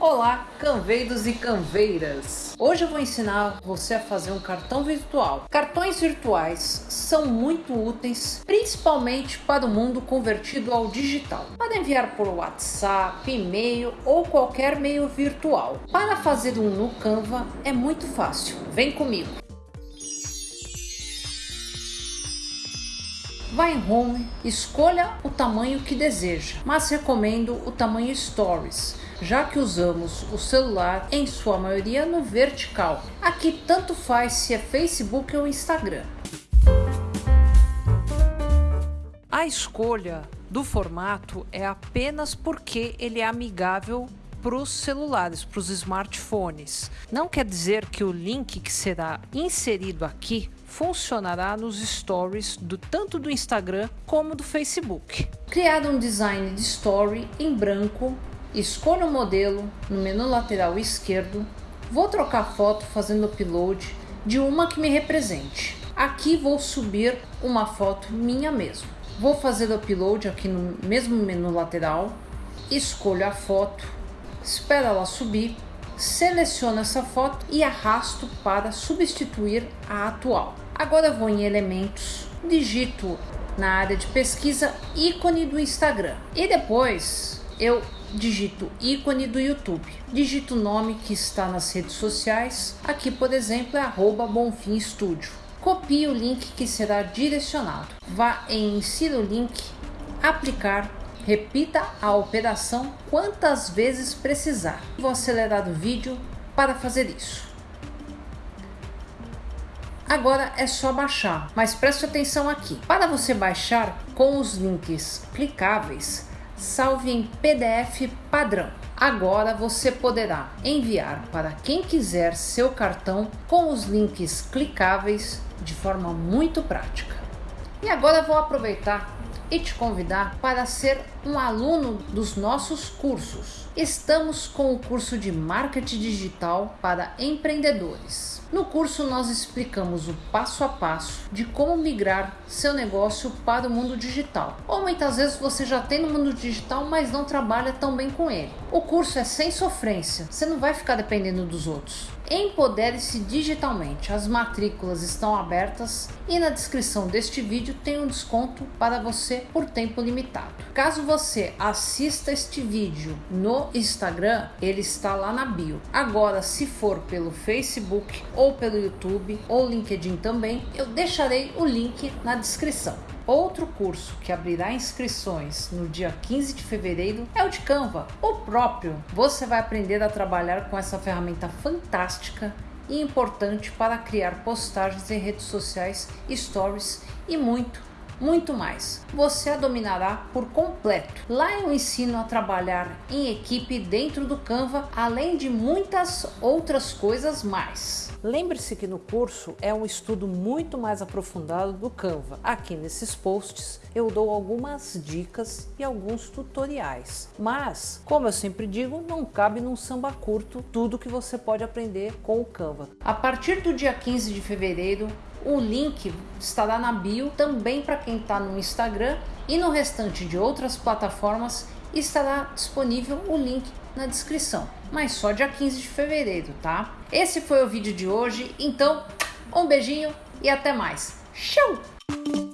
Olá, canveiros e canveiras! Hoje eu vou ensinar você a fazer um cartão virtual. Cartões virtuais são muito úteis, principalmente para o mundo convertido ao digital. Para enviar por WhatsApp, e-mail ou qualquer meio virtual. Para fazer um no Canva é muito fácil. Vem comigo! Vá em Home, escolha o tamanho que deseja, mas recomendo o tamanho Stories já que usamos o celular em sua maioria no vertical. Aqui tanto faz se é Facebook ou Instagram. A escolha do formato é apenas porque ele é amigável para os celulares, para os smartphones. Não quer dizer que o link que será inserido aqui funcionará nos stories do tanto do Instagram como do Facebook. Criado um design de story em branco Escolha o modelo no menu lateral esquerdo. Vou trocar foto fazendo upload de uma que me represente. Aqui vou subir uma foto minha mesmo. Vou fazer o upload aqui no mesmo menu lateral. Escolho a foto, espero ela subir, seleciono essa foto e arrasto para substituir a atual. Agora vou em elementos, digito na área de pesquisa ícone do Instagram e depois eu digito ícone do YouTube, digito o nome que está nas redes sociais, aqui por exemplo é arroba Bonfim. Copie o link que será direcionado. Vá em insira o link, aplicar, repita a operação quantas vezes precisar. Vou acelerar o vídeo para fazer isso. Agora é só baixar, mas preste atenção aqui. Para você baixar com os links clicáveis, salve em PDF padrão. Agora você poderá enviar para quem quiser seu cartão com os links clicáveis de forma muito prática. E agora vou aproveitar e te convidar para ser um aluno dos nossos cursos. Estamos com o curso de Marketing Digital para empreendedores. No curso nós explicamos o passo a passo de como migrar seu negócio para o mundo digital. Ou muitas vezes você já tem no mundo digital, mas não trabalha tão bem com ele. O curso é sem sofrência, você não vai ficar dependendo dos outros. Empodere-se digitalmente. As matrículas estão abertas e na descrição deste vídeo tem um desconto para você por tempo limitado. Caso você assista este vídeo no Instagram, ele está lá na bio. Agora, se for pelo Facebook ou pelo YouTube ou LinkedIn também, eu deixarei o link na descrição. Outro curso que abrirá inscrições no dia 15 de fevereiro é o de Canva, o próprio. Você vai aprender a trabalhar com essa ferramenta fantástica e importante para criar postagens em redes sociais, stories e muito, muito mais. Você a dominará por completo. Lá eu ensino a trabalhar em equipe dentro do Canva, além de muitas outras coisas mais. Lembre-se que no curso é um estudo muito mais aprofundado do Canva. Aqui nesses posts eu dou algumas dicas e alguns tutoriais. Mas, como eu sempre digo, não cabe num samba curto tudo que você pode aprender com o Canva. A partir do dia 15 de fevereiro, o link estará na bio também para quem está no Instagram e no restante de outras plataformas estará disponível o link na descrição, mas só dia 15 de fevereiro, tá? Esse foi o vídeo de hoje, então um beijinho e até mais. Tchau!